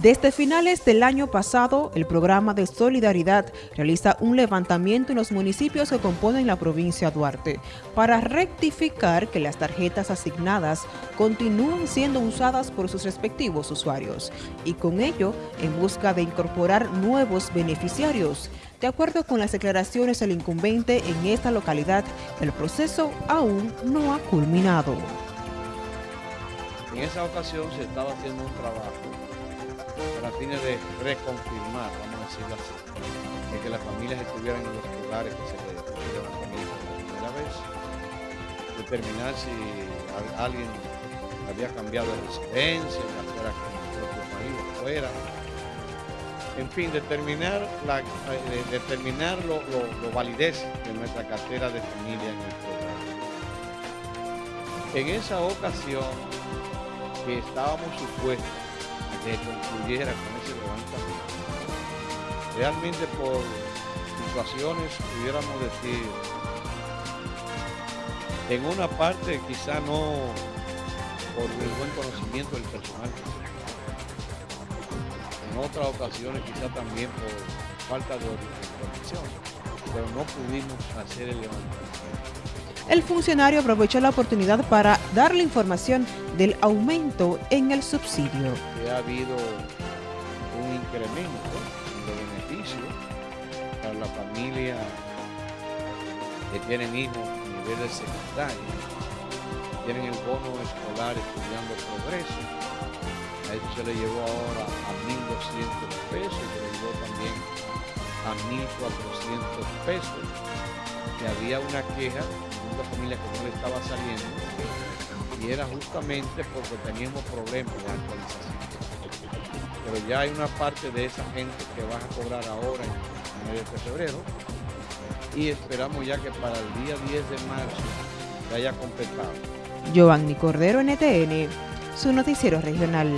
Desde finales del año pasado, el programa de Solidaridad realiza un levantamiento en los municipios que componen la provincia de Duarte para rectificar que las tarjetas asignadas continúen siendo usadas por sus respectivos usuarios y con ello en busca de incorporar nuevos beneficiarios. De acuerdo con las declaraciones del incumbente en esta localidad, el proceso aún no ha culminado. En esa ocasión se estaba haciendo un trabajo fines de reconfirmar, vamos a decirlo así, de que las familias estuvieran en los lugares que se les dieron por primera vez, determinar si alguien había cambiado de residencia, ya fuera con el propio país fuera. En fin, determinar la, eh, determinar lo, validez de nuestra cartera de familia en el programa. En esa ocasión que estábamos supuestos que concluyera con ese levantamiento. Realmente por situaciones, pudiéramos decir, en una parte quizá no por el buen conocimiento del personal, en otras ocasiones quizá también por falta de organización, pero no pudimos hacer el levantamiento. El funcionario aprovechó la oportunidad para dar la información del aumento en el subsidio. Ha habido un incremento de beneficios para la familia que tienen hijos a nivel de secundaria, tienen el bono escolar estudiando progreso. A eso se le llevó ahora a 1.200 pesos, se le llevó también a 1.400 pesos. Había una queja una familia que no le estaba saliendo y era justamente porque teníamos problemas de actualización. Pero ya hay una parte de esa gente que va a cobrar ahora en el mes de febrero y esperamos ya que para el día 10 de marzo se haya completado. Giovanni Cordero, NTN, su noticiero regional.